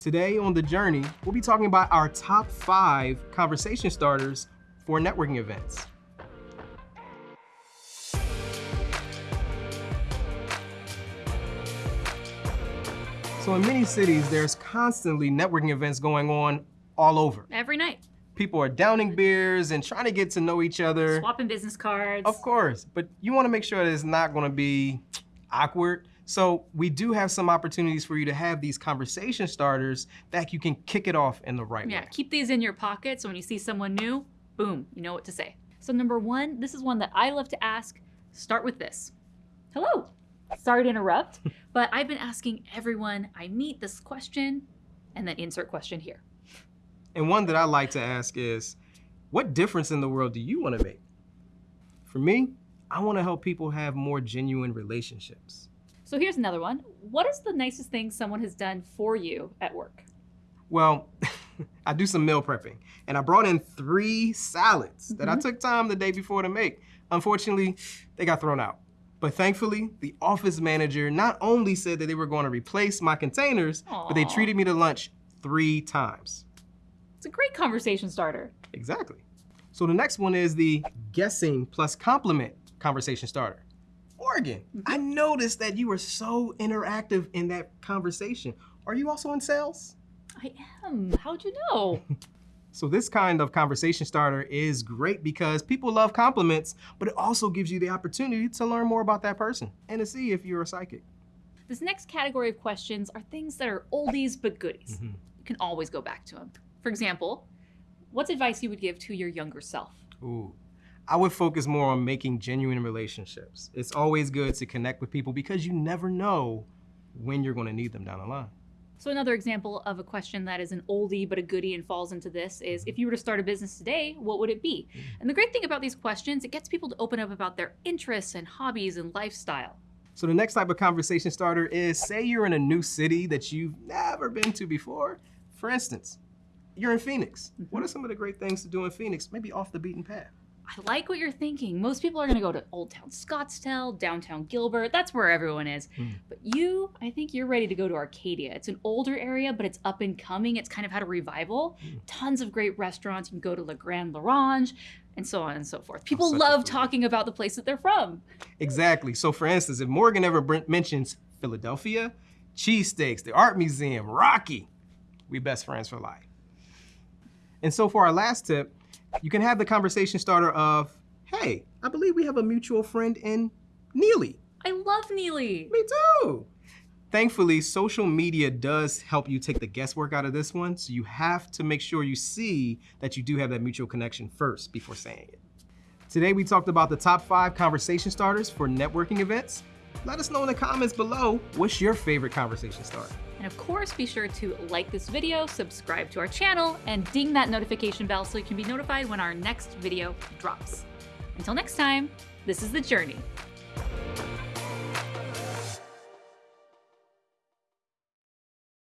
Today on The Journey, we'll be talking about our top five conversation starters for networking events. So in many cities, there's constantly networking events going on all over. Every night. People are downing beers and trying to get to know each other. Swapping business cards. Of course, but you wanna make sure that it's not gonna be awkward so we do have some opportunities for you to have these conversation starters that you can kick it off in the right yeah, way. Yeah, keep these in your pocket so when you see someone new, boom, you know what to say. So number one, this is one that I love to ask. Start with this. Hello. Sorry to interrupt, but I've been asking everyone I meet this question and then insert question here. And one that I like to ask is, what difference in the world do you want to make? For me, I want to help people have more genuine relationships. So here's another one. What is the nicest thing someone has done for you at work? Well, I do some meal prepping, and I brought in three salads mm -hmm. that I mm-hmm. took time the day before to make. Unfortunately, they got thrown out. But thankfully, the office manager not only said that they were going to replace my containers, Aww. but they treated me to lunch three times. It's a great conversation starter. Exactly. So the next one is the guessing plus compliment conversation starter. Morgan, I noticed that you were so interactive in that conversation. Are you also in sales? I am. How'd you know? so this kind of conversation starter is great because people love compliments, but it also gives you the opportunity to learn more about that person and to see if you're a psychic. This next category of questions are things that are oldies but goodies. Mm -hmm. You can always go back to them. For example, what's advice you would give to your younger self? Ooh, I would focus more on making genuine relationships. It's always good to connect with people because you never know when you're gonna need them down the line. So another example of a question that is an oldie but a goodie and falls into this is, if you were to start a business today, what would it be? Mm. And the great thing about these questions, it gets people to open up about their interests and hobbies and lifestyle. So the next type of conversation starter is, say you're in a new city that you've never been to before. For instance, you're in Phoenix. Mm -hmm. What are some of the great things to do in Phoenix? Maybe off the beaten path. I like what you're thinking. Most people are going to go to Old Town Scottsdale, downtown Gilbert. That's where everyone is. Mm. But you, I think you're ready to go to Arcadia. It's an older area, but it's up and coming. It's kind of had a revival. Mm. Tons of great restaurants. You can go to La Grande L'Orange and so on and so forth. People love talking about the place that they're from. Exactly. So for instance, if Morgan ever mentions Philadelphia, cheesesteaks, the art museum, Rocky, we best friends for life. And so for our last tip, you can have the conversation starter of, hey, I believe we have a mutual friend in Neely. I love Neely. Me too. Thankfully, social media does help you take the guesswork out of this one, so you have to make sure you see that you do have that mutual connection first before saying it. Today, we talked about the top five conversation starters for networking events. Let us know in the comments below, what's your favorite conversation starter? And of course, be sure to like this video, subscribe to our channel, and ding that notification bell so you can be notified when our next video drops. Until next time, this is The Journey.